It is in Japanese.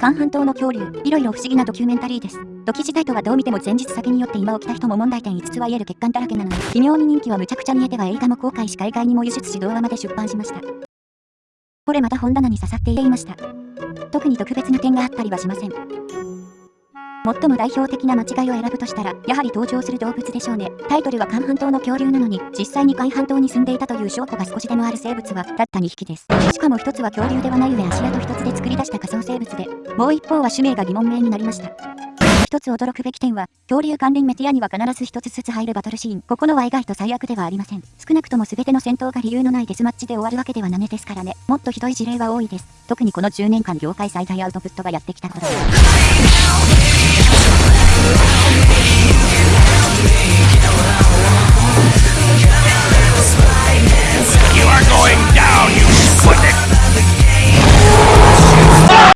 韓半島の恐竜、いろいろ不思議なドキュメンタリーです。ドキ時代とはどう見ても前日先によって今起きた人も問題点5つは言える欠陥だらけなのに、微妙に人気はむちゃくちゃ見えては映画も公開し海外にも輸出し動画まで出版しました。これまた本棚に刺さっていました。特に特別な点があったりはしません。最も代表的な間違いを選ぶとしたら、やはり登場する動物でしょうね。タイトルは韓半島の恐竜なのに、実際に海半島に住んでいたという証拠が少しでもある生物は、たった2匹です。しかも一つは恐竜ではない上足跡一つで作り出した仮想生物で、もう一方は種名が疑問名になりました。一つ驚くべき点は、恐竜関連メディアには必ず一つずつ入るバトルシーン。ここのは意外と最悪ではありません。少なくとも全ての戦闘が理由のないデスマッチで終わるわけではないですからね。もっとひどい事例は多いです。特にこの10年間業界最大アウトプットがやってきたことです。